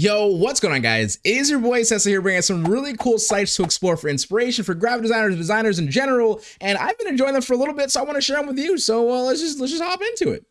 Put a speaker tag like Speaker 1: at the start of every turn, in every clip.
Speaker 1: Yo, what's going on guys? It is your boy Cecil here bringing some really cool sites to explore for inspiration for graphic designers, designers in general, and I've been enjoying them for a little bit, so I want to share them with you. So uh, let's just let's just hop into it.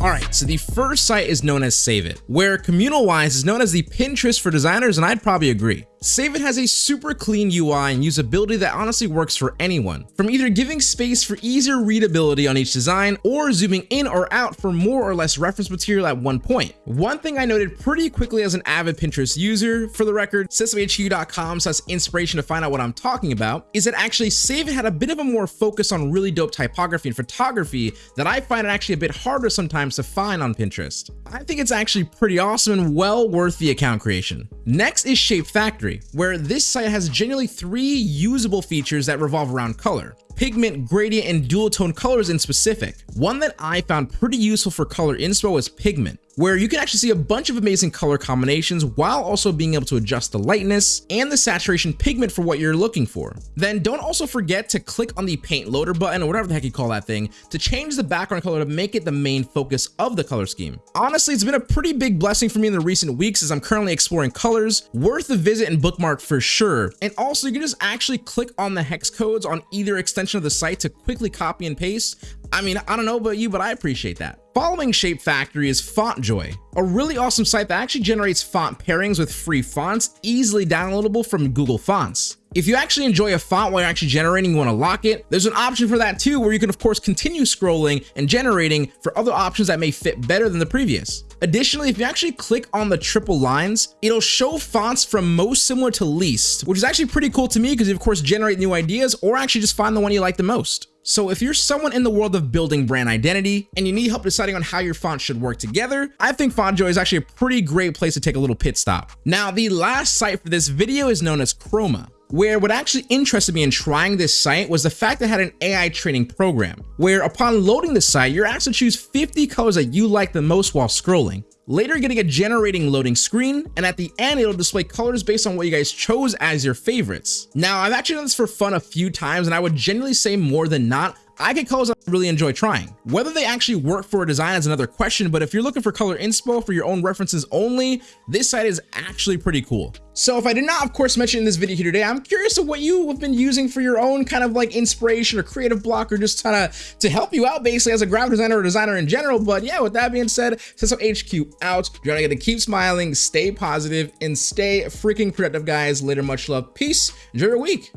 Speaker 1: All right, so the first site is known as Save It, where communal wise is known as the Pinterest for designers, and I'd probably agree. Save It has a super clean UI and usability that honestly works for anyone, from either giving space for easier readability on each design or zooming in or out for more or less reference material at one point. One thing I noted pretty quickly as an avid Pinterest user, for the record, systemhq.com says inspiration to find out what I'm talking about, is that actually Save It had a bit of a more focus on really dope typography and photography that I find it actually a bit harder sometimes to find on Pinterest. I think it's actually pretty awesome and well worth the account creation. Next is Shape Factory where this site has genuinely three usable features that revolve around color pigment, gradient, and dual tone colors in specific. One that I found pretty useful for color inspo is pigment where you can actually see a bunch of amazing color combinations while also being able to adjust the lightness and the saturation pigment for what you're looking for. Then don't also forget to click on the paint loader button or whatever the heck you call that thing to change the background color to make it the main focus of the color scheme. Honestly, it's been a pretty big blessing for me in the recent weeks as I'm currently exploring colors, worth a visit and bookmark for sure. And also you can just actually click on the hex codes on either extension of the site to quickly copy and paste. I mean, I don't know about you, but I appreciate that. Following Shape Factory is FontJoy, a really awesome site that actually generates font pairings with free fonts easily downloadable from Google Fonts. If you actually enjoy a font while you're actually generating, you want to lock it, there's an option for that too, where you can of course continue scrolling and generating for other options that may fit better than the previous. Additionally, if you actually click on the triple lines, it'll show fonts from most similar to least, which is actually pretty cool to me because you of course generate new ideas or actually just find the one you like the most. So if you're someone in the world of building brand identity and you need help deciding on how your font should work together, I think FontJoy is actually a pretty great place to take a little pit stop. Now, the last site for this video is known as Khroma where what actually interested me in trying this site was the fact that it had an AI training program, where upon loading the site, you're asked to choose 50 colors that you like the most while scrolling later getting a generating loading screen, and at the end, it'll display colors based on what you guys chose as your favorites. Now, I've actually done this for fun a few times, and I would genuinely say more than not, I get colors I really enjoy trying. Whether they actually work for a design is another question, but if you're looking for color inspo for your own references only, this site is actually pretty cool. So if I did not, of course, mention in this video here today, I'm curious of what you have been using for your own kind of like inspiration or creative block or just kind of to help you out basically as a graphic designer or designer in general. But yeah, with that being said, Cecil HQ out. You're gonna get to keep smiling, stay positive, and stay freaking productive, guys. Later, much love, peace, enjoy your week.